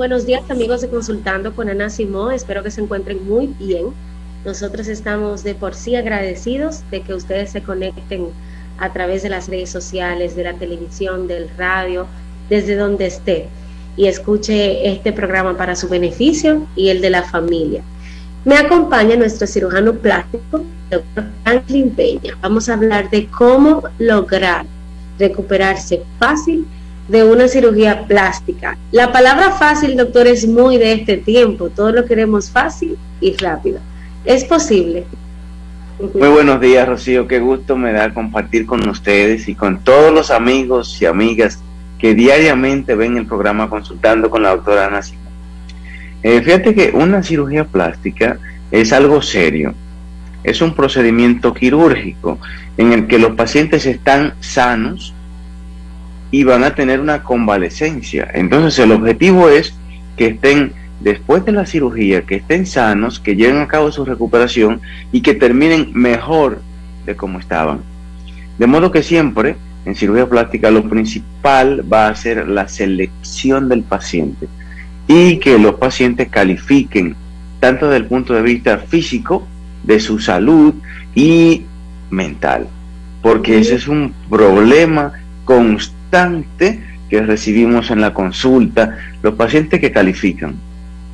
buenos días amigos de Consultando con Ana Simón. Espero que se encuentren muy bien. Nosotros estamos de por sí agradecidos de que ustedes se conecten a través de las redes sociales, de la televisión, del radio, desde donde esté y escuche este programa para su beneficio y el de la familia. Me acompaña nuestro cirujano plástico, doctor Franklin Peña. Vamos a hablar de cómo lograr recuperarse fácil de una cirugía plástica. La palabra fácil, doctor, es muy de este tiempo. Todo lo queremos fácil y rápido. ¿Es posible? Muy buenos días, Rocío. Qué gusto me da compartir con ustedes y con todos los amigos y amigas que diariamente ven el programa consultando con la doctora Ana Simón. Eh, fíjate que una cirugía plástica es algo serio. Es un procedimiento quirúrgico en el que los pacientes están sanos y van a tener una convalecencia. Entonces el objetivo es que estén después de la cirugía, que estén sanos, que lleven a cabo su recuperación y que terminen mejor de como estaban. De modo que siempre en cirugía plástica lo principal va a ser la selección del paciente y que los pacientes califiquen tanto desde el punto de vista físico, de su salud y mental, porque ese es un problema constante que recibimos en la consulta, los pacientes que califican,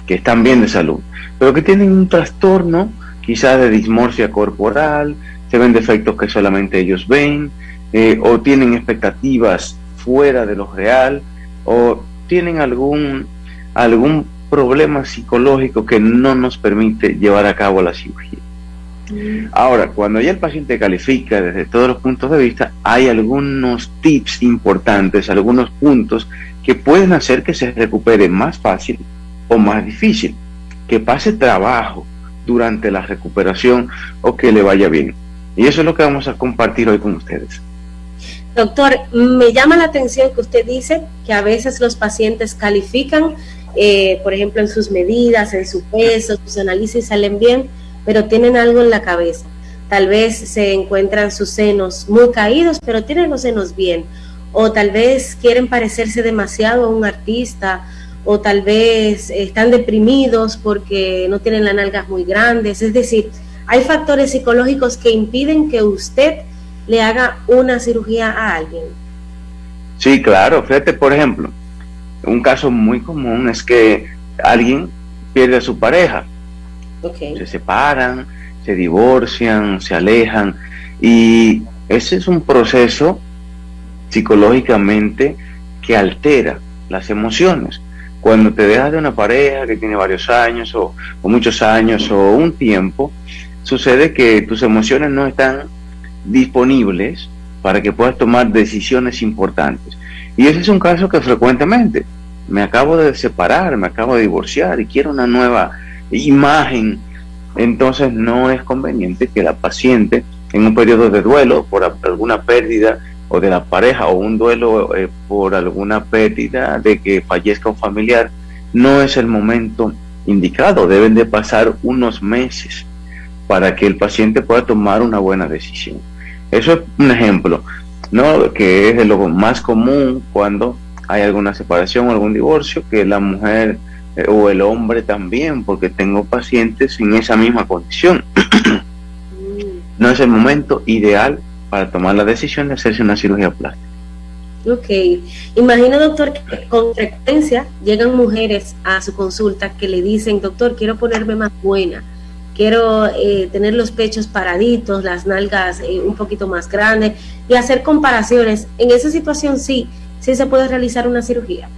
que están bien de salud, pero que tienen un trastorno quizás de dismorfia corporal, se ven defectos que solamente ellos ven, eh, o tienen expectativas fuera de lo real, o tienen algún, algún problema psicológico que no nos permite llevar a cabo la cirugía. Ahora, cuando ya el paciente califica desde todos los puntos de vista, hay algunos tips importantes, algunos puntos que pueden hacer que se recupere más fácil o más difícil, que pase trabajo durante la recuperación o que le vaya bien. Y eso es lo que vamos a compartir hoy con ustedes. Doctor, me llama la atención que usted dice que a veces los pacientes califican, eh, por ejemplo, en sus medidas, en su peso, sus análisis salen bien, pero tienen algo en la cabeza. Tal vez se encuentran sus senos muy caídos, pero tienen los senos bien. O tal vez quieren parecerse demasiado a un artista, o tal vez están deprimidos porque no tienen las nalgas muy grandes. Es decir, hay factores psicológicos que impiden que usted le haga una cirugía a alguien. Sí, claro. Fíjate, por ejemplo, un caso muy común es que alguien pierde a su pareja se separan, se divorcian, se alejan y ese es un proceso psicológicamente que altera las emociones. Cuando te dejas de una pareja que tiene varios años o, o muchos años o un tiempo, sucede que tus emociones no están disponibles para que puedas tomar decisiones importantes. Y ese es un caso que frecuentemente me acabo de separar, me acabo de divorciar y quiero una nueva imagen, entonces no es conveniente que la paciente en un periodo de duelo por alguna pérdida o de la pareja o un duelo eh, por alguna pérdida de que fallezca un familiar, no es el momento indicado, deben de pasar unos meses para que el paciente pueda tomar una buena decisión. Eso es un ejemplo, ¿no? que es lo más común cuando hay alguna separación o algún divorcio, que la mujer eh, o el hombre también, porque tengo pacientes en esa misma condición. no es el momento ideal para tomar la decisión de hacerse una cirugía plástica. Ok, imagino doctor que con frecuencia llegan mujeres a su consulta que le dicen, doctor, quiero ponerme más buena, quiero eh, tener los pechos paraditos, las nalgas eh, un poquito más grandes y hacer comparaciones. En esa situación sí, sí se puede realizar una cirugía.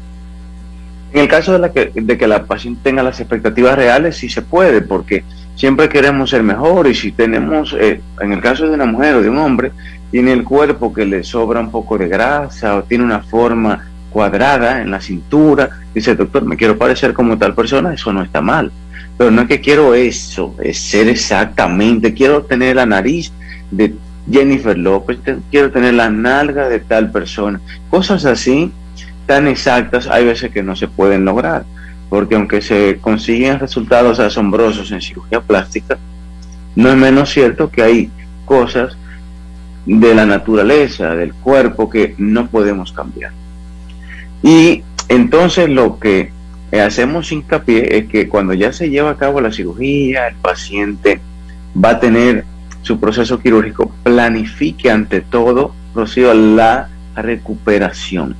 En el caso de, la que, de que la paciente tenga las expectativas reales, sí se puede, porque siempre queremos ser mejor y si tenemos, eh, en el caso de una mujer o de un hombre, tiene el cuerpo que le sobra un poco de grasa o tiene una forma cuadrada en la cintura, dice doctor, me quiero parecer como tal persona, eso no está mal. Pero no es que quiero eso, es ser exactamente, quiero tener la nariz de Jennifer López, quiero tener la nalga de tal persona, cosas así tan exactas hay veces que no se pueden lograr, porque aunque se consiguen resultados asombrosos en cirugía plástica, no es menos cierto que hay cosas de la naturaleza, del cuerpo, que no podemos cambiar. Y entonces lo que hacemos hincapié es que cuando ya se lleva a cabo la cirugía, el paciente va a tener su proceso quirúrgico, planifique ante todo, Rocío, la recuperación.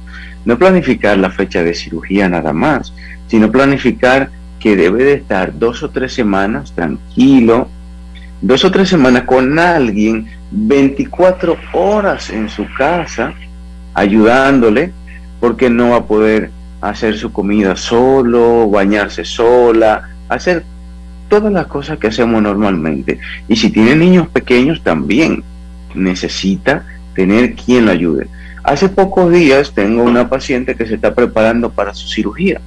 No planificar la fecha de cirugía nada más, sino planificar que debe de estar dos o tres semanas tranquilo, dos o tres semanas con alguien, 24 horas en su casa, ayudándole, porque no va a poder hacer su comida solo, bañarse sola, hacer todas las cosas que hacemos normalmente. Y si tiene niños pequeños también necesita tener quien lo ayude. Hace pocos días tengo una paciente que se está preparando para su cirugía.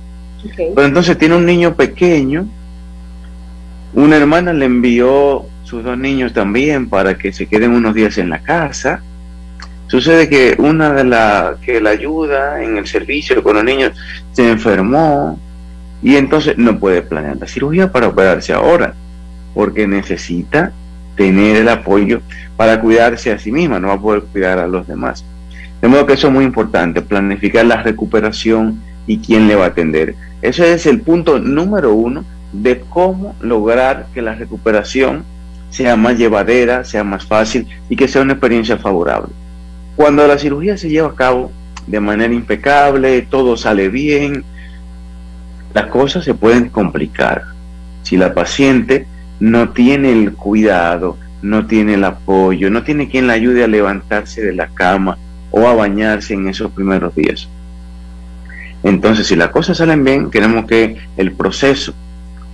Pero entonces tiene un niño pequeño, una hermana le envió sus dos niños también para que se queden unos días en la casa Sucede que una de las que la ayuda en el servicio con los niños se enfermó y entonces no puede planear la cirugía para operarse ahora, porque necesita tener el apoyo para cuidarse a sí misma, no va a poder cuidar a los demás. De modo que eso es muy importante, planificar la recuperación y quién le va a atender. Ese es el punto número uno de cómo lograr que la recuperación sea más llevadera, sea más fácil y que sea una experiencia favorable. Cuando la cirugía se lleva a cabo de manera impecable, todo sale bien, las cosas se pueden complicar. Si la paciente no tiene el cuidado, no tiene el apoyo, no tiene quien la ayude a levantarse de la cama o a bañarse en esos primeros días. Entonces, si las cosas salen bien, queremos que el proceso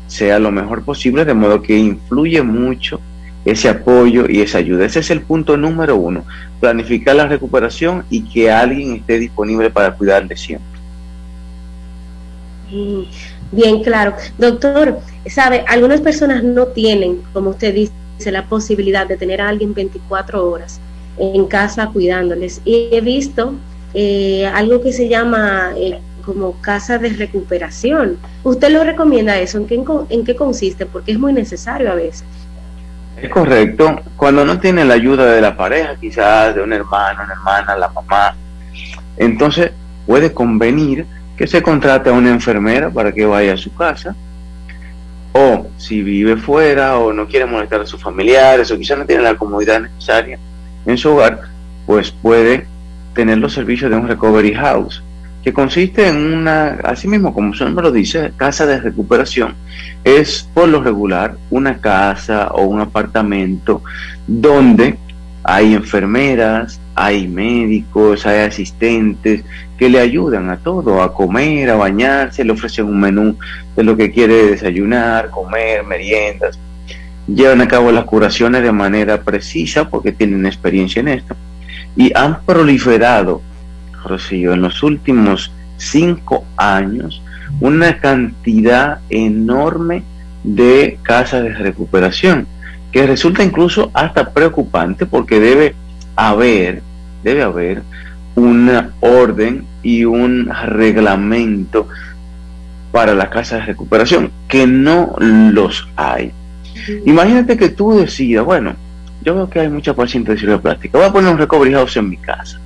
sea lo mejor posible, de modo que influye mucho ese apoyo y esa ayuda. Ese es el punto número uno, planificar la recuperación y que alguien esté disponible para cuidarle siempre. Bien, claro. Doctor, sabe, algunas personas no tienen, como usted dice, la posibilidad de tener a alguien 24 horas en casa cuidándoles. Y he visto eh, algo que se llama eh, como casa de recuperación. ¿Usted lo recomienda eso? ¿En qué, ¿En qué consiste? Porque es muy necesario a veces. Es correcto. Cuando no tiene la ayuda de la pareja, quizás de un hermano, una hermana, la mamá, entonces puede convenir que se contrate a una enfermera para que vaya a su casa. O si vive fuera o no quiere molestar a sus familiares o quizás no tiene la comodidad necesaria en su hogar, pues puede tener los servicios de un recovery house que consiste en una, así mismo como su nombre lo dice, casa de recuperación, es por lo regular una casa o un apartamento donde hay enfermeras, hay médicos, hay asistentes que le ayudan a todo, a comer, a bañarse, le ofrecen un menú de lo que quiere desayunar, comer, meriendas. Llevan a cabo las curaciones de manera precisa porque tienen experiencia en esto y han proliferado Rocío, en los últimos cinco años una cantidad enorme de casas de recuperación, que resulta incluso hasta preocupante porque debe haber, debe haber una orden y un reglamento para las casas de recuperación, que no los hay. Imagínate que tú decidas, bueno, yo veo que hay mucha pacientes de cirugía plástica, voy a poner un recovery house en mi casa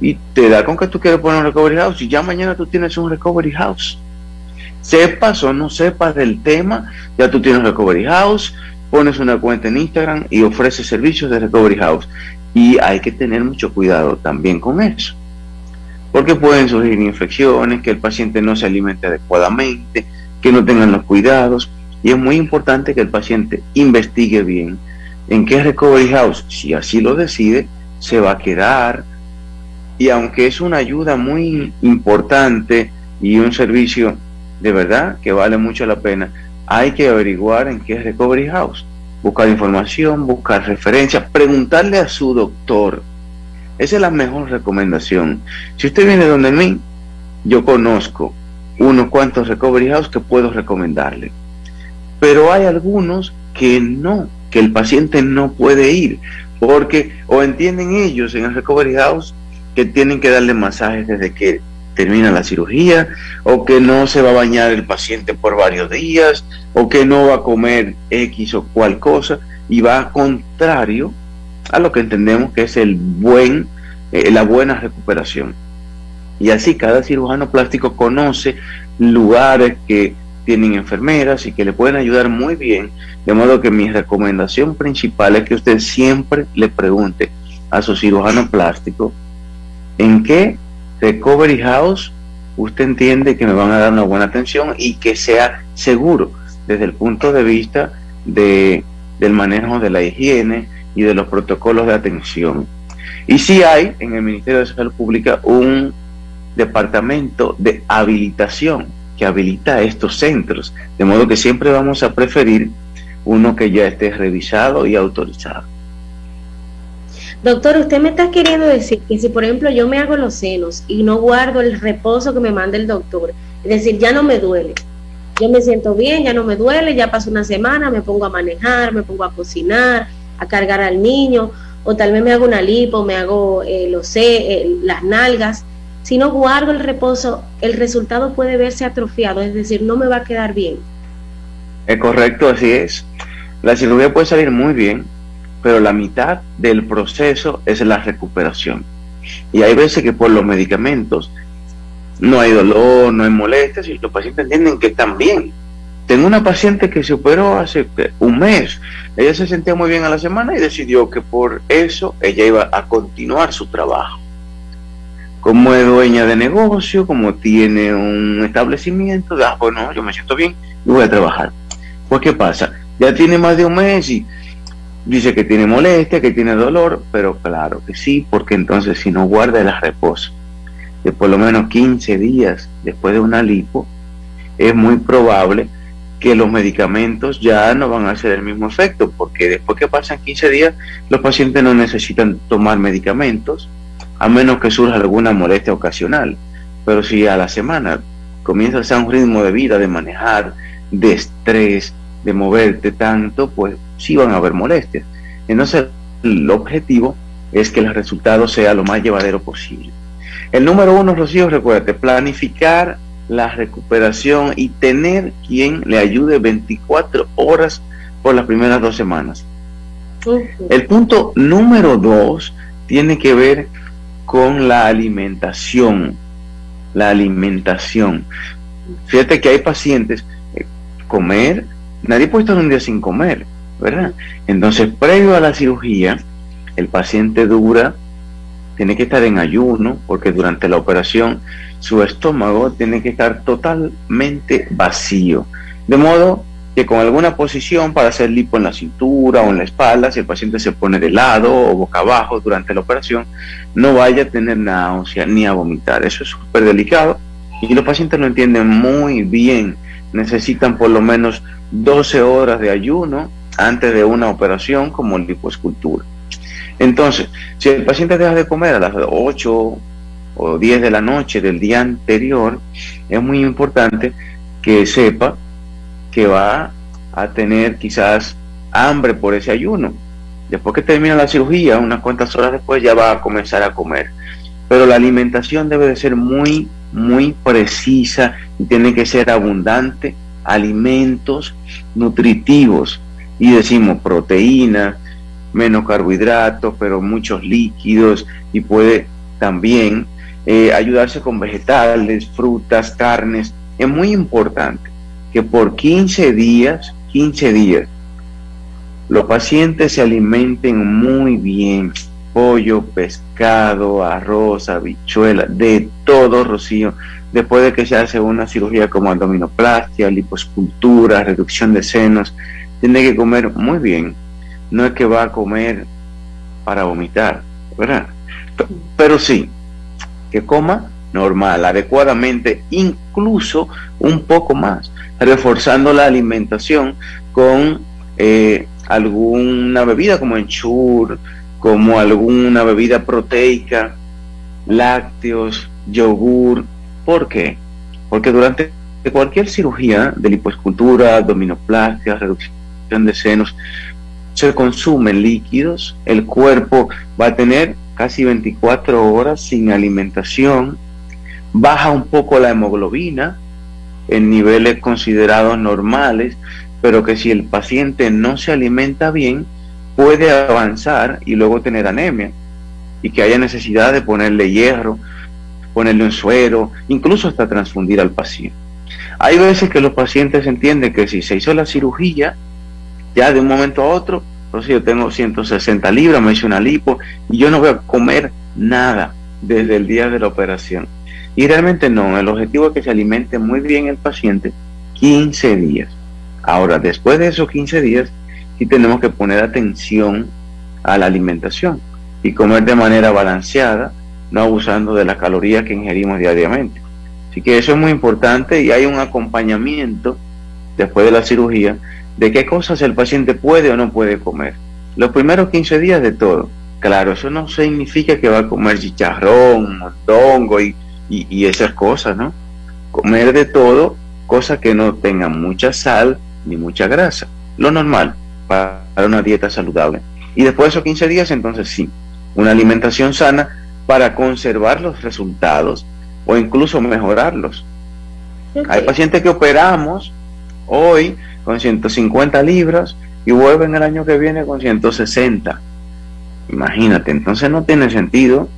y te da con que tú quieres poner un recovery house y ya mañana tú tienes un recovery house. Sepas o no sepas del tema, ya tú tienes un recovery house, pones una cuenta en Instagram y ofreces servicios de recovery house. Y hay que tener mucho cuidado también con eso. Porque pueden surgir infecciones, que el paciente no se alimente adecuadamente, que no tengan los cuidados. Y es muy importante que el paciente investigue bien en qué recovery house, si así lo decide, se va a quedar, y aunque es una ayuda muy importante y un servicio de verdad que vale mucho la pena, hay que averiguar en qué es Recovery House, buscar información, buscar referencias, preguntarle a su doctor. Esa es la mejor recomendación. Si usted viene donde mí, yo conozco unos cuantos Recovery House que puedo recomendarle. Pero hay algunos que no, que el paciente no puede ir, porque o entienden ellos en el Recovery House que tienen que darle masajes desde que termina la cirugía, o que no se va a bañar el paciente por varios días, o que no va a comer X o cual cosa, y va contrario a lo que entendemos que es el buen, eh, la buena recuperación. Y así cada cirujano plástico conoce lugares que tienen enfermeras y que le pueden ayudar muy bien. De modo que mi recomendación principal es que usted siempre le pregunte a su cirujano plástico en qué recovery house usted entiende que me van a dar una buena atención y que sea seguro desde el punto de vista de, del manejo de la higiene y de los protocolos de atención. Y si hay en el Ministerio de Salud Pública un departamento de habilitación que habilita estos centros, de modo que siempre vamos a preferir uno que ya esté revisado y autorizado. Doctor, usted me está queriendo decir que si por ejemplo yo me hago los senos y no guardo el reposo que me manda el doctor, es decir, ya no me duele, yo me siento bien, ya no me duele, ya pasó una semana, me pongo a manejar, me pongo a cocinar, a cargar al niño, o tal vez me hago una lipo, me hago, eh, lo sé, eh, las nalgas. Si no guardo el reposo, el resultado puede verse atrofiado, es decir, no me va a quedar bien. Es correcto, así es. La cirugía puede salir muy bien, pero la mitad del proceso es la recuperación. Y hay veces que por los medicamentos no hay dolor, no hay molestias y los pacientes entienden que están bien. Tengo una paciente que se operó hace un mes. Ella se sentía muy bien a la semana y decidió que por eso ella iba a continuar su trabajo. Como es dueña de negocio, como tiene un establecimiento, ah, bueno, yo me siento bien y voy a trabajar. Pues, ¿qué pasa? Ya tiene más de un mes y dice que tiene molestia, que tiene dolor, pero claro que sí, porque entonces si no guarda el reposo de por lo menos 15 días después de una lipo, es muy probable que los medicamentos ya no van a hacer el mismo efecto, porque después que pasan 15 días, los pacientes no necesitan tomar medicamentos, a menos que surja alguna molestia ocasional. Pero si a la semana comienza a ser un ritmo de vida, de manejar, de estrés, de moverte tanto, pues sí van a haber molestias. Entonces, el objetivo es que el resultado sea lo más llevadero posible. El número uno, Rocío, recuérdate, planificar la recuperación y tener quien le ayude 24 horas por las primeras dos semanas. El punto número dos tiene que ver con la alimentación. La alimentación. Fíjate que hay pacientes, eh, comer, nadie puede estar un día sin comer, ¿verdad? Entonces, previo a la cirugía, el paciente dura tiene que estar en ayuno porque durante la operación su estómago tiene que estar totalmente vacío. De modo que con alguna posición para hacer lipo en la cintura o en la espalda, si el paciente se pone de lado o boca abajo durante la operación, no vaya a tener náusea ni a vomitar. Eso es súper delicado y los pacientes lo entienden muy bien. Necesitan por lo menos 12 horas de ayuno antes de una operación como lipoescultura. Entonces, si el paciente deja de comer a las 8 o 10 de la noche del día anterior, es muy importante que sepa que va a tener quizás hambre por ese ayuno. Después que termina la cirugía, unas cuantas horas después ya va a comenzar a comer. Pero la alimentación debe de ser muy, muy precisa y tiene que ser abundante, alimentos nutritivos. Y decimos proteínas, menos carbohidratos, pero muchos líquidos y puede también eh, ayudarse con vegetales, frutas, carnes. Es muy importante que por 15 días, 15 días, los pacientes se alimenten muy bien. Pollo, pescado, arroz, habichuela, de todo, Rocío. Después de que se hace una cirugía como abdominoplastia, liposcultura, reducción de senos, tiene que comer muy bien no es que va a comer para vomitar, ¿verdad? Pero sí, que coma normal, adecuadamente, incluso un poco más, reforzando la alimentación con eh, alguna bebida como enchur, como alguna bebida proteica, lácteos, yogur. ¿Por qué? Porque durante cualquier cirugía de lipoescultura, abdominoplastia, reducción de senos, se consumen líquidos, el cuerpo va a tener casi 24 horas sin alimentación, baja un poco la hemoglobina en niveles considerados normales, pero que si el paciente no se alimenta bien, puede avanzar y luego tener anemia y que haya necesidad de ponerle hierro, ponerle un suero, incluso hasta transfundir al paciente. Hay veces que los pacientes entienden que si se hizo la cirugía, ya de un momento a otro, entonces yo tengo 160 libras, me hice una lipo y yo no voy a comer nada desde el día de la operación. Y realmente no, el objetivo es que se alimente muy bien el paciente 15 días. Ahora, después de esos 15 días, sí tenemos que poner atención a la alimentación y comer de manera balanceada, no abusando de las calorías que ingerimos diariamente. Así que eso es muy importante y hay un acompañamiento después de la cirugía de qué cosas el paciente puede o no puede comer. Los primeros 15 días de todo. Claro, eso no significa que va a comer chicharrón, mondongo y, y esas cosas, ¿no? Comer de todo, cosas que no tengan mucha sal ni mucha grasa. Lo normal para una dieta saludable. Y después de esos 15 días, entonces sí, una alimentación sana para conservar los resultados o incluso mejorarlos. Hay pacientes que operamos hoy con 150 libras y vuelven el año que viene con 160. Imagínate, entonces no tiene sentido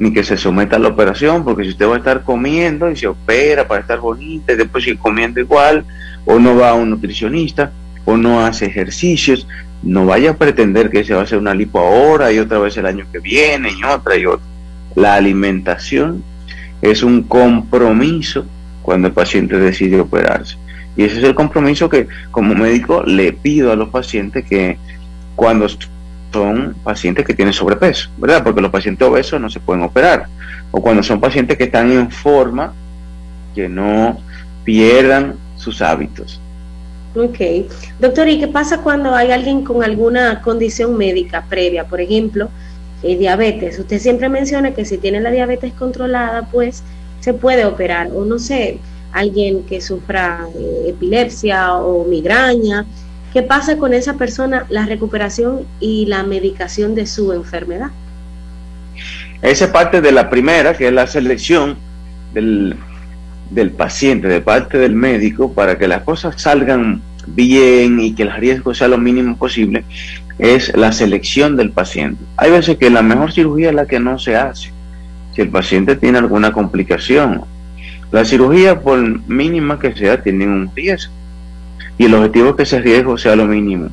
ni que se someta a la operación, porque si usted va a estar comiendo y se opera para estar bonita y después sigue comiendo igual, o no va a un nutricionista, o no hace ejercicios, no vaya a pretender que se va a hacer una lipo ahora y otra vez el año que viene y otra y otra. La alimentación es un compromiso cuando el paciente decide operarse. Y ese es el compromiso que como médico le pido a los pacientes que cuando son pacientes que tienen sobrepeso, ¿verdad? Porque los pacientes obesos no se pueden operar. O cuando son pacientes que están en forma, que no pierdan sus hábitos. Ok. Doctor, ¿y qué pasa cuando hay alguien con alguna condición médica previa? Por ejemplo, eh, diabetes. Usted siempre menciona que si tiene la diabetes controlada, pues se puede operar. O no sé, alguien que sufra eh, epilepsia o migraña. ¿Qué pasa con esa persona, la recuperación y la medicación de su enfermedad? Esa es parte de la primera, que es la selección del, del paciente, de parte del médico, para que las cosas salgan bien y que el riesgo sea lo mínimo posible, es la selección del paciente. Hay veces que la mejor cirugía es la que no se hace. Si el paciente tiene alguna complicación, la cirugía, por mínima que sea, tiene un riesgo. Y el objetivo es que ese riesgo sea lo mínimo.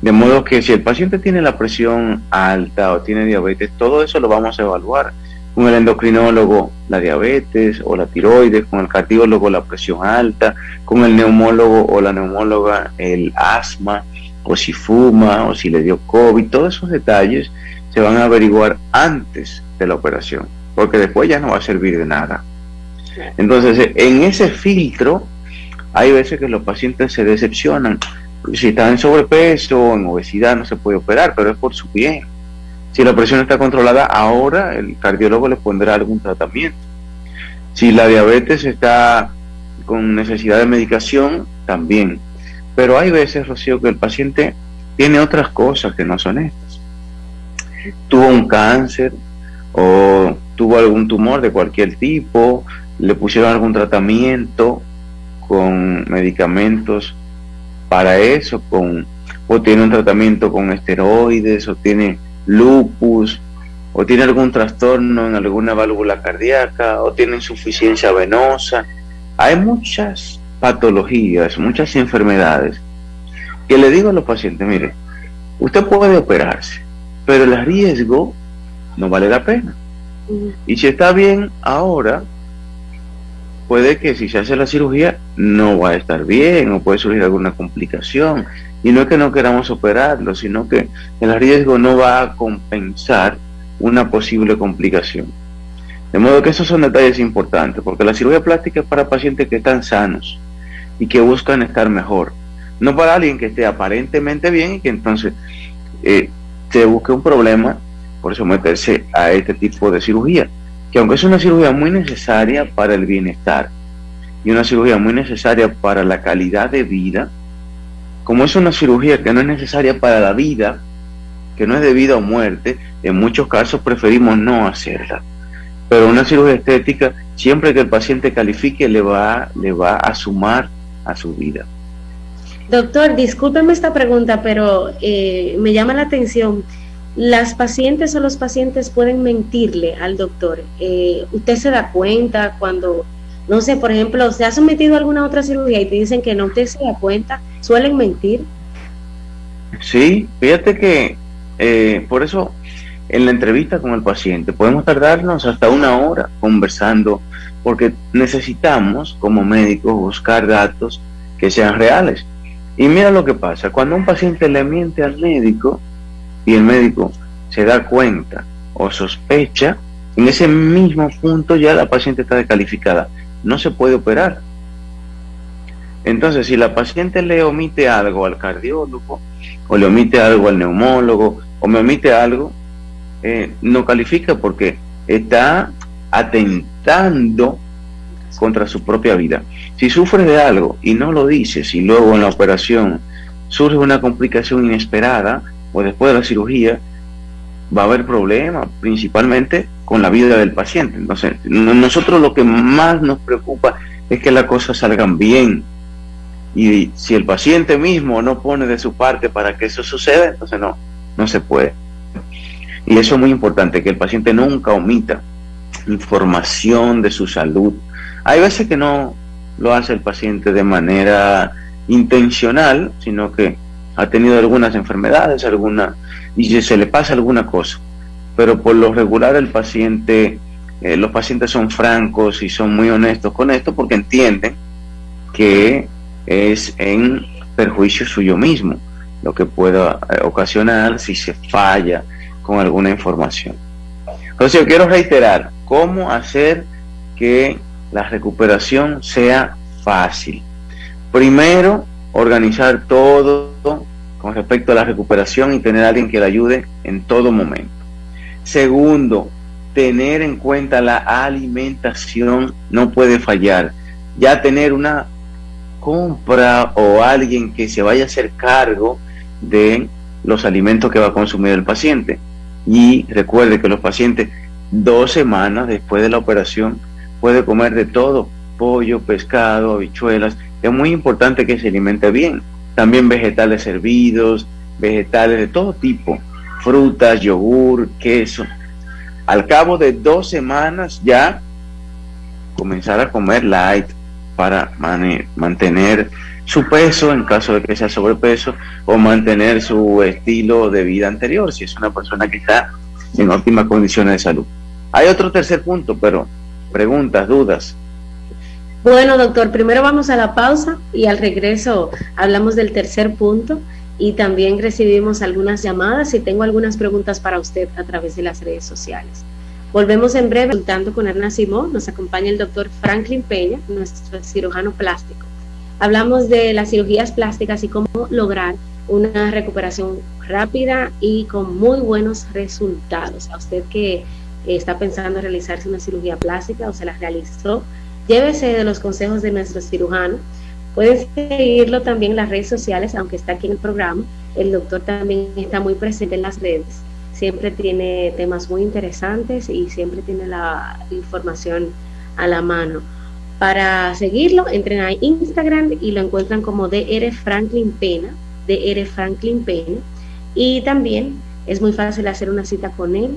De modo que si el paciente tiene la presión alta o tiene diabetes, todo eso lo vamos a evaluar. Con el endocrinólogo la diabetes o la tiroides, con el cardiólogo la presión alta, con el neumólogo o la neumóloga el asma, o si fuma o si le dio COVID, todos esos detalles se van a averiguar antes de la operación, porque después ya no va a servir de nada. Entonces, en ese filtro, hay veces que los pacientes se decepcionan. Si están en sobrepeso o en obesidad, no se puede operar, pero es por su bien. Si la presión está controlada, ahora el cardiólogo le pondrá algún tratamiento. Si la diabetes está con necesidad de medicación, también. Pero hay veces, Rocío, que el paciente tiene otras cosas que no son estas. Tuvo un cáncer o tuvo algún tumor de cualquier tipo, le pusieron algún tratamiento con medicamentos para eso, con, o tiene un tratamiento con esteroides, o tiene lupus, o tiene algún trastorno en alguna válvula cardíaca, o tiene insuficiencia venosa. Hay muchas patologías, muchas enfermedades que le digo a los pacientes, mire, usted puede operarse, pero el riesgo no vale la pena. Y si está bien ahora, puede que si se hace la cirugía no va a estar bien o puede surgir alguna complicación. Y no es que no queramos operarlo, sino que el riesgo no va a compensar una posible complicación. De modo que esos son detalles importantes, porque la cirugía plástica es para pacientes que están sanos y que buscan estar mejor. No para alguien que esté aparentemente bien y que entonces eh, se busque un problema por someterse a este tipo de cirugía que aunque es una cirugía muy necesaria para el bienestar y una cirugía muy necesaria para la calidad de vida, como es una cirugía que no es necesaria para la vida, que no es de vida o muerte, en muchos casos preferimos no hacerla. Pero una cirugía estética, siempre que el paciente califique, le va, le va a sumar a su vida. Doctor, discúlpeme esta pregunta, pero eh, me llama la atención las pacientes o los pacientes pueden mentirle al doctor. Eh, usted se da cuenta cuando No sé, por ejemplo, ¿se ha sometido a alguna otra cirugía y te dicen que no te se da cuenta? ¿Suelen mentir? Sí, fíjate que eh, por eso en la entrevista con el paciente podemos tardarnos hasta una hora conversando porque necesitamos como médicos buscar datos que sean reales. Y mira lo que pasa, cuando un paciente le miente al médico y el médico se da cuenta o sospecha, en ese mismo punto ya la paciente está descalificada, no se puede operar. Entonces, si la paciente le omite algo al cardiólogo, o le omite algo al neumólogo, o me omite algo, eh, no califica porque está atentando contra su propia vida. Si sufre de algo y no lo dices y luego en la operación surge una complicación inesperada o después de la cirugía, va a haber problemas, principalmente con la vida del paciente. Entonces, nosotros lo que más nos preocupa es que las cosas salgan bien. Y si el paciente mismo no pone de su parte para que eso suceda, entonces no, no se puede. Y eso es muy importante, que el paciente nunca omita información de su salud. Hay veces que no lo hace el paciente de manera intencional, sino que ha tenido algunas enfermedades, alguna, y se le pasa alguna cosa. Pero por lo regular el paciente, eh, los pacientes son francos y son muy honestos con esto porque entienden que es en perjuicio suyo mismo lo que pueda eh, ocasionar si se falla con alguna información. Entonces yo quiero reiterar cómo hacer que la recuperación sea fácil. Primero, organizar todo con respecto a la recuperación y tener a alguien que le ayude en todo momento. Segundo, tener en cuenta la alimentación no puede fallar. Ya tener una compra o alguien que se vaya a hacer cargo de los alimentos que va a consumir el paciente. Y recuerde que los pacientes dos semanas después de la operación puede comer de todo, pollo, pescado, habichuelas. Es muy importante que se alimente bien. También vegetales hervidos, vegetales de todo tipo, frutas, yogur, queso. Al cabo de dos semanas ya comenzar a comer light para mantener su peso en caso de que sea sobrepeso o mantener su estilo de vida anterior si es una persona que está en óptimas condiciones de salud. Hay otro tercer punto, pero preguntas, dudas. Bueno, doctor, primero vamos a la pausa y al regreso hablamos del tercer punto y también recibimos algunas llamadas y tengo algunas preguntas para usted a través de las redes sociales. Volvemos en breve, consultando con Erna Simón. Nos acompaña el doctor Franklin Peña, nuestro cirujano plástico. Hablamos de las cirugías plásticas y cómo lograr una recuperación rápida y con muy buenos resultados. A usted que está pensando en realizarse una cirugía plástica o se la realizó, llévese de los consejos de nuestro cirujano. Pueden seguirlo también en las redes sociales, aunque está aquí en el programa. El doctor también está muy presente en las redes siempre tiene temas muy interesantes y siempre tiene la información a la mano. Para seguirlo, entren a Instagram y lo encuentran como DR Franklin Pena, DR Franklin Pena. Y también es muy fácil hacer una cita con él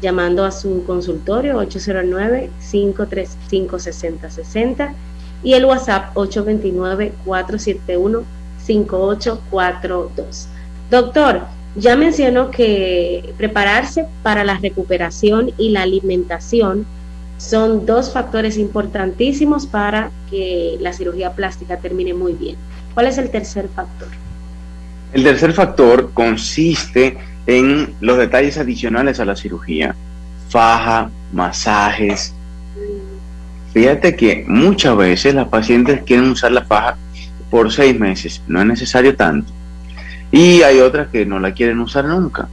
llamando a su consultorio 809-535-6060 y el WhatsApp 829-471-5842. Doctor, ya mencionó que prepararse para la recuperación y la alimentación son dos factores importantísimos para que la cirugía plástica termine muy bien. ¿Cuál es el tercer factor? El tercer factor consiste en los detalles adicionales a la cirugía. Faja, masajes. Fíjate que muchas veces las pacientes quieren usar la faja por seis meses. No es necesario tanto y hay otras que no la quieren usar nunca.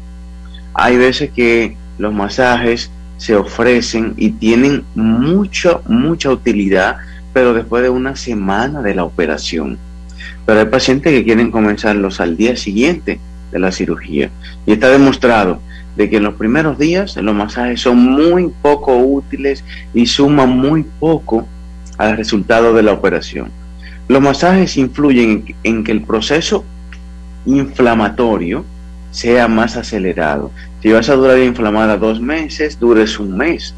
Hay veces que los masajes se ofrecen y tienen mucha, mucha utilidad, pero después de una semana de la operación. Pero hay pacientes que quieren comenzarlos al día siguiente de la cirugía. Y está demostrado de que en los primeros días los masajes son muy poco útiles y suman muy poco al resultado de la operación. Los masajes influyen en que el proceso inflamatorio sea más acelerado. Si vas a durar inflamada dos meses, dures un mes.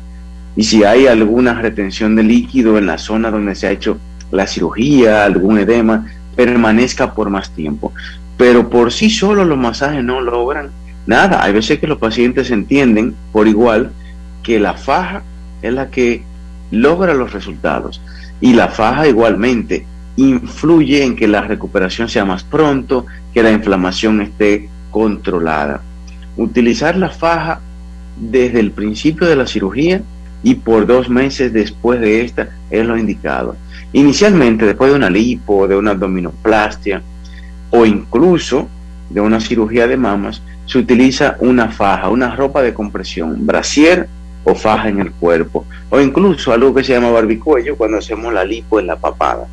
y si hay alguna retención de líquido en la zona donde se ha hecho la cirugía, algún edema, permanezca por más tiempo. Pero por sí solo los masajes no logran nada. Hay veces que los pacientes entienden por igual que la faja es la que logra los resultados y la faja igualmente influye en que la recuperación sea más pronto, que la inflamación esté controlada. Utilizar la faja desde el principio de la cirugía y por dos meses después de esta es lo indicado. Inicialmente, después de una lipo, de una abdominoplastia o incluso de una cirugía de mamas, se utiliza una faja, una ropa de compresión, brasier o faja en el cuerpo, o incluso algo que se llama barbicuello cuando hacemos la lipo en la papada.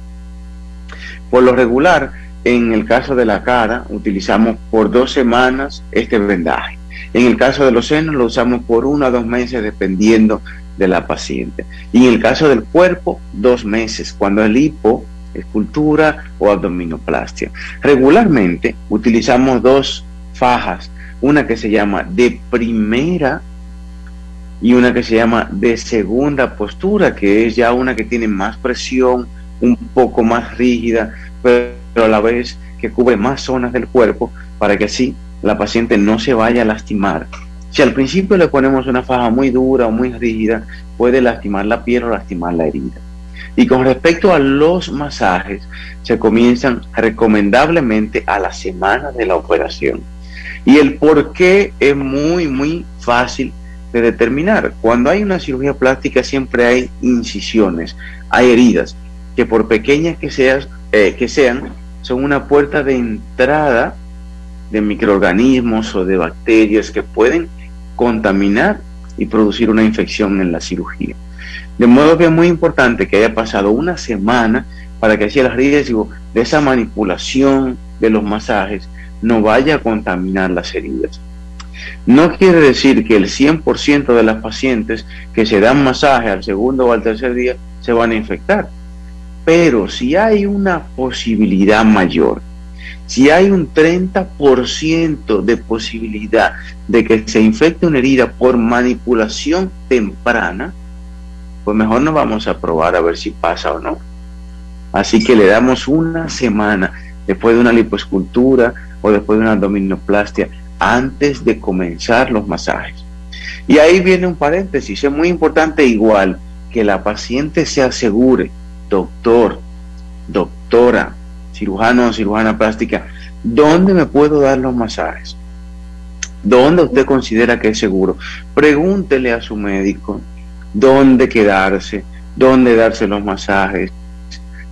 Por lo regular, en el caso de la cara, utilizamos por dos semanas este vendaje. En el caso de los senos, lo usamos por uno a dos meses, dependiendo de la paciente. Y en el caso del cuerpo, dos meses, cuando es lipo, escultura o abdominoplastia. Regularmente utilizamos dos fajas, una que se llama de primera y una que se llama de segunda postura, que es ya una que tiene más presión, un poco más rígida, pero a la vez que cubre más zonas del cuerpo para que así la paciente no se vaya a lastimar. Si al principio le ponemos una faja muy dura o muy rígida, puede lastimar la piel o lastimar la herida. Y con respecto a los masajes, se comienzan recomendablemente a la semana de la operación. Y el por qué es muy, muy fácil de determinar. Cuando hay una cirugía plástica siempre hay incisiones, hay heridas, que por pequeñas que, seas, eh, que sean, son una puerta de entrada de microorganismos o de bacterias que pueden contaminar y producir una infección en la cirugía. De modo que es muy importante que haya pasado una semana para que así el riesgo de esa manipulación de los masajes no vaya a contaminar las heridas. No quiere decir que el 100% de las pacientes que se dan masaje al segundo o al tercer día se van a infectar. Pero si hay una posibilidad mayor, si hay un 30% de posibilidad de que se infecte una herida por manipulación temprana, pues mejor no vamos a probar a ver si pasa o no. Así que le damos una semana después de una lipoescultura o después de una abdominoplastia antes de comenzar los masajes. Y ahí viene un paréntesis, es muy importante igual que la paciente se asegure, doctor, doctora, cirujano o cirujana plástica, ¿dónde me puedo dar los masajes? ¿Dónde usted considera que es seguro? Pregúntele a su médico dónde quedarse, dónde darse los masajes,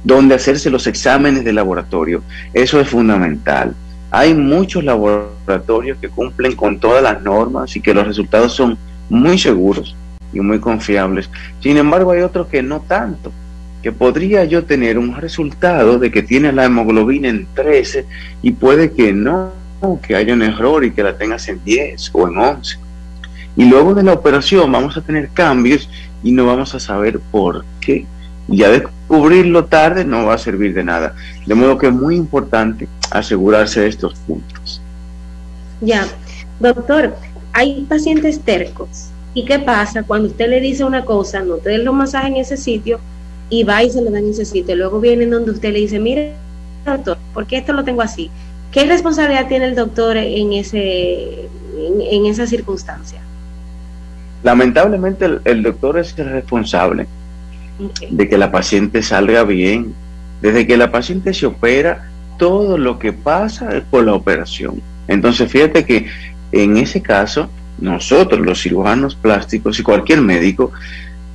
dónde hacerse los exámenes de laboratorio. Eso es fundamental. Hay muchos laboratorios que cumplen con todas las normas y que los resultados son muy seguros y muy confiables. Sin embargo, hay otros que no tanto, que podría yo tener un resultado de que tiene la hemoglobina en 13 y puede que no, que haya un error y que la tengas en 10 o en 11. Y luego de la operación vamos a tener cambios y no vamos a saber por qué ya descubrirlo tarde no va a servir de nada. De modo que es muy importante asegurarse de estos puntos. Ya, doctor, hay pacientes tercos. ¿Y qué pasa cuando usted le dice una cosa, no te den los masajes en ese sitio y va y se lo dan en ese sitio? Luego vienen donde usted le dice, mire, doctor, ¿por qué esto lo tengo así? ¿Qué responsabilidad tiene el doctor en, ese, en, esa circunstancia? Lamentablemente el doctor es el responsable de que la paciente salga bien. Desde que la paciente se opera, todo lo que pasa es por la operación. Entonces, fíjate que en ese caso, nosotros, los cirujanos plásticos y cualquier médico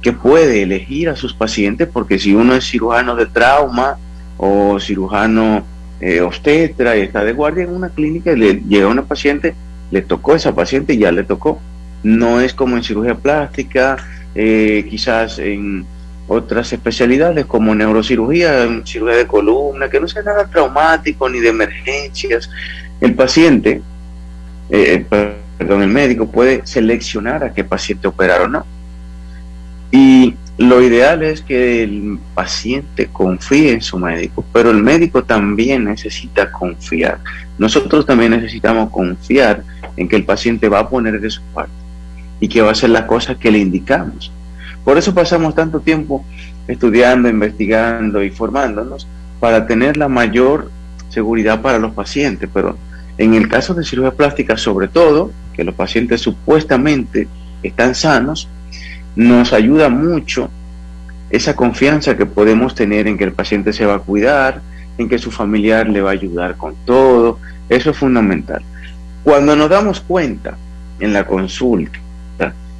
que puede elegir a sus pacientes, porque si uno es cirujano de trauma o cirujano eh, obstetra y está de guardia en una clínica y le llega una paciente, le tocó a esa paciente y ya le tocó. No es como en cirugía plástica, eh, quizás en otras especialidades como neurocirugía, cirugía de columna, que no sea nada traumático ni de emergencias. El paciente, eh, perdón, el médico puede seleccionar a qué paciente operar o no. Y lo ideal es que el paciente confíe en su médico, pero el médico también necesita confiar. Nosotros también necesitamos confiar en que el paciente va a poner de su parte y que va a hacer las cosas que le indicamos Por eso pasamos tanto tiempo estudiando, investigando y formándonos para tener la mayor seguridad para los pacientes. Pero en el caso de cirugía plástica, sobre todo, que los pacientes supuestamente están sanos, nos ayuda mucho esa confianza que podemos tener en que el paciente se va a cuidar, en que su familiar le va a ayudar con todo. Eso es fundamental. Cuando nos damos cuenta en la consulta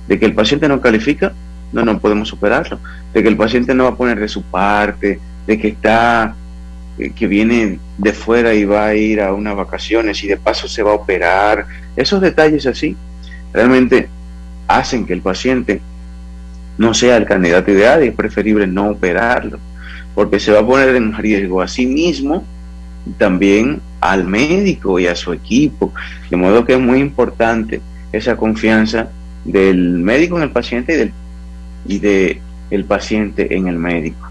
de que el paciente no califica, no, no podemos superarlo. De que el paciente no va a poner de su parte, de que está, eh, que viene de fuera y va a ir a unas vacaciones y de paso se va a operar. Esos detalles así realmente hacen que el paciente no sea el candidato ideal y es preferible no operarlo, porque se va a poner en riesgo a sí mismo también al médico y a su equipo. De modo que es muy importante esa confianza del médico en el paciente y del y de el paciente en el médico.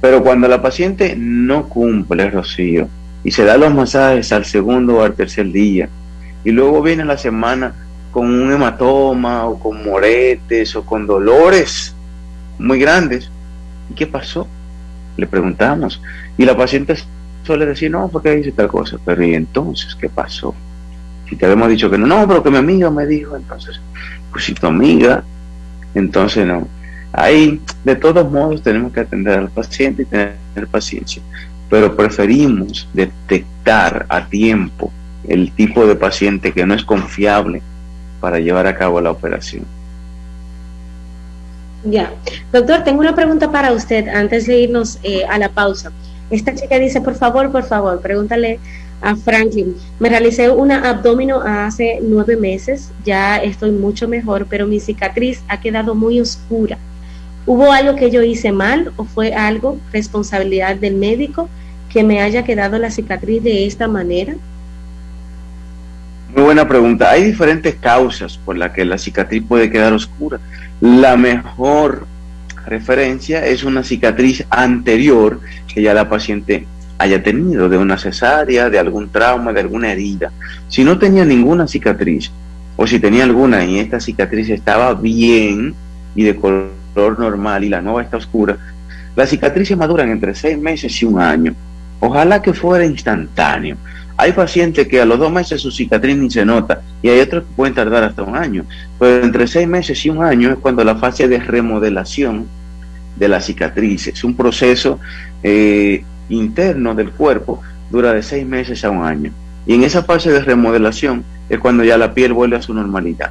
Pero cuando la paciente no cumple, Rocío, y se da los masajes al segundo o al tercer día, y luego viene la semana con un hematoma o con moretes o con dolores muy grandes, ¿y qué pasó? Le preguntamos. Y la paciente suele decir, no, porque dice tal cosa, pero ¿y entonces qué pasó? Si te habíamos dicho que no, no, pero que mi amiga me dijo, entonces, pues si tu amiga entonces, no. Ahí, de todos modos, tenemos que atender al paciente y tener paciencia, pero preferimos detectar a tiempo el tipo de paciente que no es confiable para llevar a cabo la operación. Ya, doctor, tengo una pregunta para usted antes de irnos eh, a la pausa. Esta chica dice, por favor, por favor, pregúntale a Franklin. Me realicé una abdomino hace nueve meses, ya estoy mucho mejor, pero mi cicatriz ha quedado muy oscura. ¿Hubo algo que yo hice mal o fue algo responsabilidad del médico que me haya quedado la cicatriz de esta manera? Muy buena pregunta. Hay diferentes causas por las que la cicatriz puede quedar oscura. La mejor referencia es una cicatriz anterior que ya la paciente haya tenido, de una cesárea, de algún trauma, de alguna herida. Si no tenía ninguna cicatriz, o si tenía alguna y esta cicatriz estaba bien y de color normal y la nueva está oscura, las cicatrices maduran entre seis meses y un año. Ojalá que fuera instantáneo. Hay pacientes que a los dos meses su cicatriz ni se nota y hay otros que pueden tardar hasta un año. Pero entre seis meses y un año es cuando la fase de remodelación de la cicatriz es un proceso eh, interno del cuerpo dura de seis meses a un año. Y en esa fase de remodelación es cuando ya la piel vuelve a su normalidad.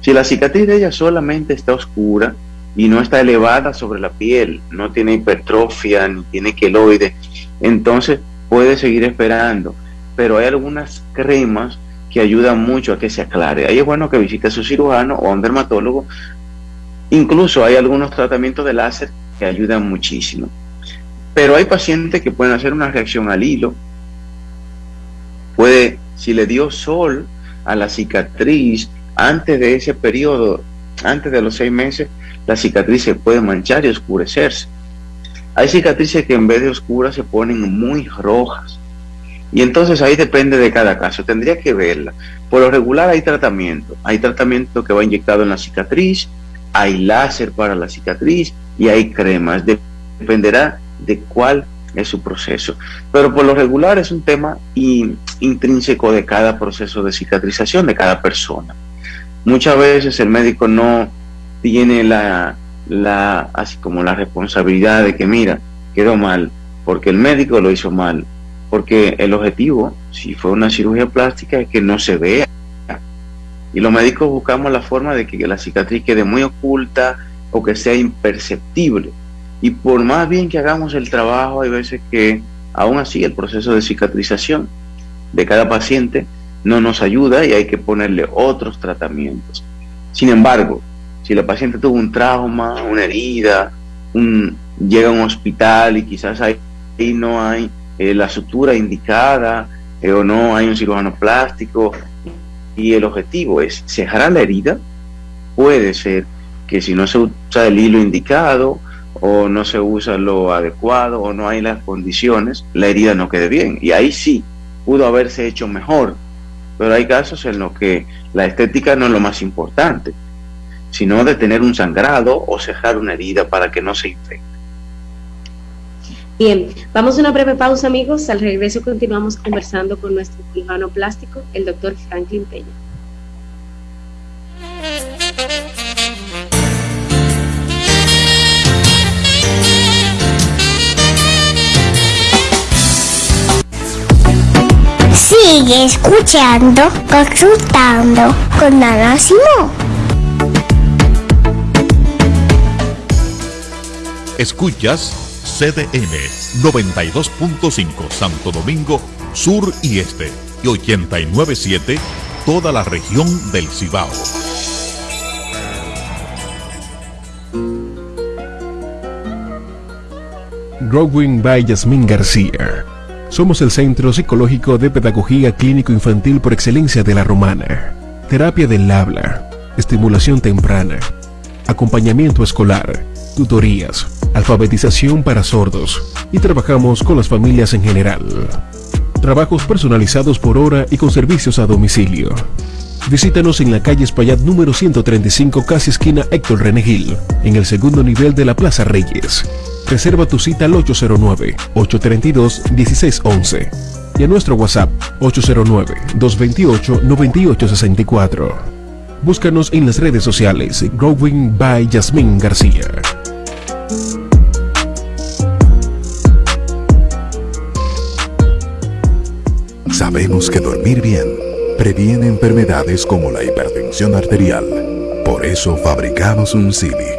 Si la cicatriz de ella solamente está oscura y no está elevada sobre la piel, no tiene hipertrofia ni tiene queloide, entonces puede seguir esperando. Pero hay algunas cremas que ayudan mucho a que se aclare. Ahí es bueno que visite a su cirujano o a un dermatólogo. Incluso hay algunos tratamientos de láser que ayudan muchísimo. Pero hay pacientes que pueden hacer una reacción al hilo. Puede, si le dio sol a la cicatriz antes de ese periodo, antes de los seis meses, la cicatriz se puede manchar y oscurecerse. Hay cicatrices que en vez de oscuras se ponen muy rojas. Y entonces ahí depende de cada caso, tendría que verla. Por lo regular hay tratamiento. Hay tratamiento que va inyectado en la cicatriz, hay láser para la cicatriz y hay cremas. Dependerá de cuál es su proceso. Pero por lo regular es un tema intrínseco de cada proceso de cicatrización de cada persona. Muchas veces el médico no tiene la, la, así como la responsabilidad de que, mira, quedó mal, porque el médico lo hizo mal, porque el objetivo, si fue una cirugía plástica, es que no se vea. Y los médicos buscamos la forma de que la cicatriz quede muy oculta o que sea imperceptible. Y por más bien que hagamos el trabajo, hay veces que aún así el proceso de cicatrización de cada paciente no nos ayuda y hay que ponerle otros tratamientos. Sin embargo, si la paciente tuvo un trauma, una herida, un, llega a un hospital y quizás ahí, no hay eh, la sutura indicada eh, o no hay un cirujano plástico y el objetivo es cerrar la herida, puede ser que si no se usa el hilo indicado o no se usa lo adecuado o no hay las condiciones, la herida no quede bien. Y ahí sí pudo haberse hecho mejor, pero hay casos en los que la estética no es lo más importante. sino de tener un sangrado o cejar una herida para que no se infecte. Bien, vamos a una breve pausa amigos, al regreso continuamos conversando con nuestro cirujano plástico, el doctor Franklin Peña. Sigue escuchando, consultando con Ana Simón. Escuchas CDN 92.5 Santo Domingo Sur y Este y 89.7 toda la región del Cibao. Growing by Yasmín García. Somos el Centro Psicológico de Pedagogía Clínico Infantil por excelencia de la Romana. Terapia del habla, estimulación temprana, acompañamiento escolar, tutorías, alfabetización para sordos y trabajamos con las familias en general. Trabajos personalizados por hora y con servicios a domicilio. Visítanos en la calle Espaillat número 135, casi esquina Héctor Renegil, en el segundo nivel de la Plaza Reyes. Reserva tu cita al 809-832-1611 y a nuestro WhatsApp 809-228-9864. Búscanos en las redes sociales Growing by Yasmín García. Sabemos que dormir bien previene enfermedades como la hipertensión arterial. Por eso fabricamos un Silly.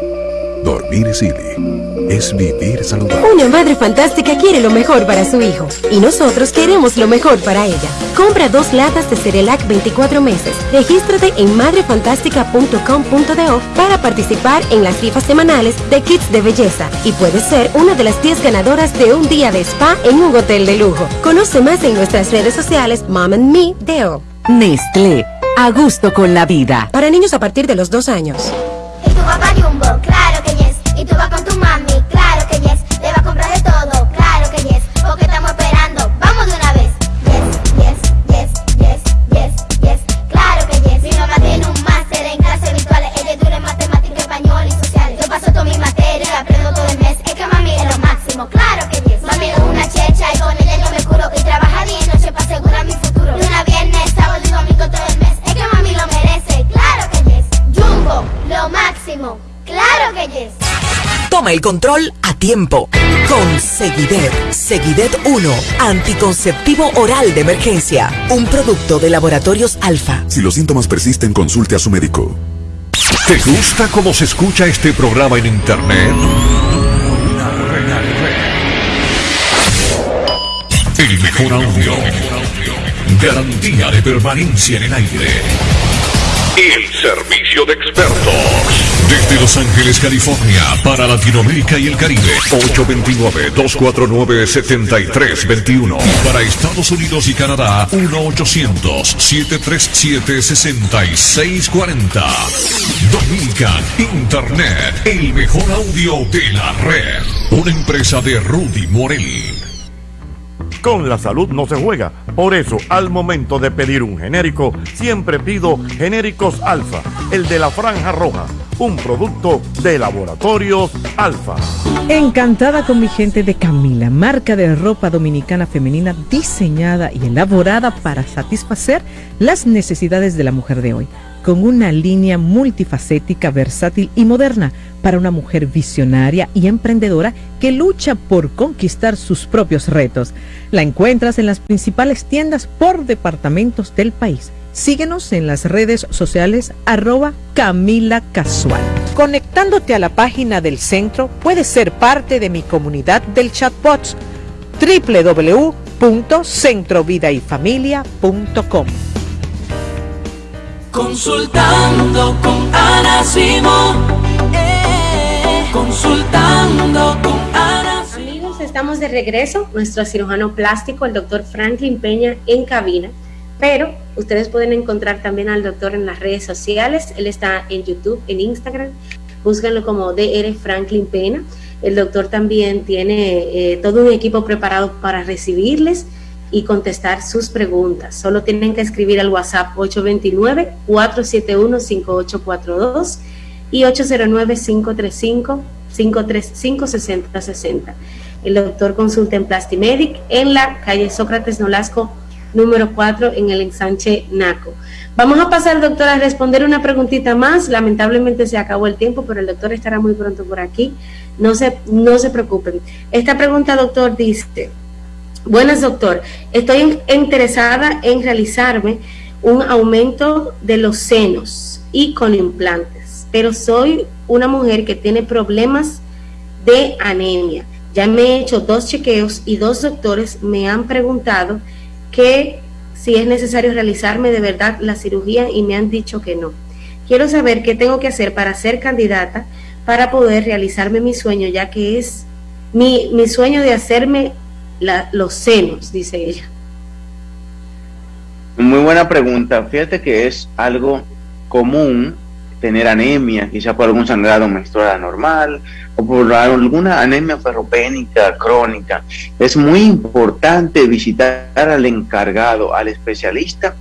Dormir Silly es vivir saludable. Una madre fantástica quiere lo mejor para su hijo y nosotros queremos lo mejor para ella. Compra dos latas de Cerelac 24 meses. Regístrate en madrefantástica.com.do para participar en las rifas semanales de kits de belleza y puedes ser una de las 10 ganadoras de un día de spa en un hotel de lujo. Conoce más en nuestras redes sociales Mom and Me Deo. Nestlé, a gusto con la vida. Para niños a partir de los dos años. ¿Y tu papá Jumbo? Claro que yes. ¿Y tú vas con tu control a tiempo. Con Seguidet. Seguidet 1. Anticonceptivo oral de emergencia. Un producto de laboratorios alfa. Si los síntomas persisten, consulte a su médico. ¿Te gusta cómo se escucha este programa en internet? El mejor audio. Garantía de permanencia en el aire. El servicio de expertos. Desde Los Ángeles, California, para Latinoamérica y el Caribe. 829-249-7321. Y para Estados Unidos y Canadá, 1-800-737-6640. Dominican Internet, el mejor audio de la red. Una empresa de Rudy Morel. Con la salud no se juega. Por eso, al momento de pedir un genérico, siempre pido Genéricos Alfa, el de la franja roja, un producto de laboratorios Alfa. Encantada con mi gente de Camila, marca de ropa dominicana femenina diseñada y elaborada para satisfacer las necesidades de la mujer de hoy, con una línea multifacética, versátil y moderna para una mujer visionaria y emprendedora que lucha por conquistar sus propios retos. La encuentras en las principales tiendas por departamentos del país. Síguenos en las redes sociales arroba Camila Casual. Conectándote a la página del centro, puedes ser parte de mi comunidad del chatbots www.centrovidayfamilia.com. Consultando con Ana Simón. Eh, consultando con Ana Amigos, estamos de regreso. Nuestro cirujano plástico, el doctor Franklin Peña, en cabina. Pero ustedes pueden encontrar también al doctor en las redes sociales. Él está en YouTube, en Instagram. Búsquenlo como DR Franklin Peña. El doctor también tiene eh, todo un equipo preparado para recibirles y contestar sus preguntas. Solo tienen que escribir al WhatsApp 829-471-5842 y 809-535-535-6060. El doctor consulta en Plastimedic en la calle Sócrates Nolasco número 4 en el ensanche NACO. Vamos a pasar, doctor, a responder una preguntita más. Lamentablemente se acabó el tiempo, pero el doctor estará muy pronto por aquí. No se, no se preocupen. Esta pregunta, doctor, dice, buenas, doctor, estoy interesada en realizarme un aumento de los senos y con implantes, pero soy una mujer que tiene problemas de anemia. Ya me he hecho dos chequeos y dos doctores me han preguntado que si es necesario realizarme de verdad la cirugía y me han dicho que no. Quiero saber qué tengo que hacer para ser candidata para poder realizarme mi sueño, ya que es mi, mi sueño de hacerme los senos, dice ella. Muy buena pregunta. Fíjate que es algo común tener anemia, quizá por algún sangrado menstrual anormal o por alguna anemia ferropénica crónica. Es muy importante visitar al encargado, al especialista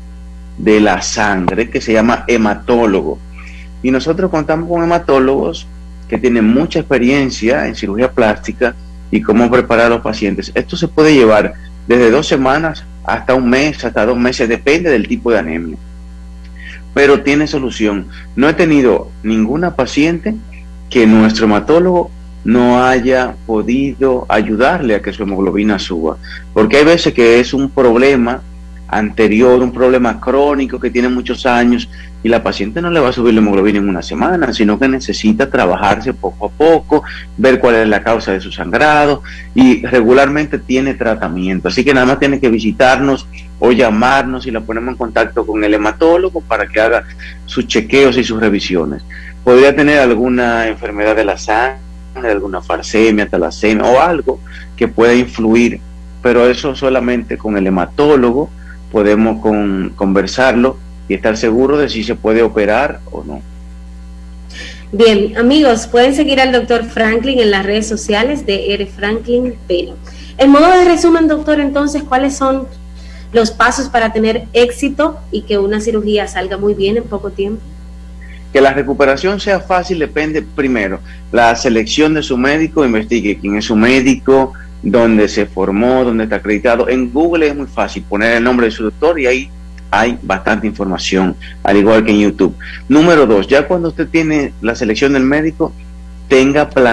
de la sangre que se llama hematólogo. Y nosotros contamos con hematólogos que tienen mucha experiencia en cirugía plástica y cómo preparar a los pacientes. Esto se puede llevar desde dos semanas hasta un mes, hasta dos meses, depende del tipo de anemia pero tiene solución. No he tenido ninguna paciente que nuestro hematólogo no haya podido ayudarle a que su hemoglobina suba, porque hay veces que es un problema anterior, un problema crónico que tiene muchos años y la paciente no le va a subir la hemoglobina en una semana, sino que necesita trabajarse poco a poco, ver cuál es la causa de su sangrado y regularmente tiene tratamiento. Así que nada más tiene que visitarnos o llamarnos y la ponemos en contacto con el hematólogo para que haga sus chequeos y sus revisiones. Podría tener alguna enfermedad de la sangre, alguna farsemia, talasemia o algo que pueda influir, pero eso solamente con el hematólogo podemos conversarlo y estar seguro de si se puede operar o no. Bien, amigos, pueden seguir al doctor Franklin en las redes sociales de R. Franklin Pérez. En modo de resumen, doctor, entonces, ¿cuáles son los pasos para tener éxito y que una cirugía salga muy bien en poco tiempo? Que la recuperación sea fácil depende primero la selección de su médico, investigue quién es su médico, dónde se formó, dónde está acreditado. En Google es muy fácil poner el nombre de su doctor y ahí hay bastante información, al igual que en YouTube. Número dos, ya cuando usted tiene la selección del médico, tenga plan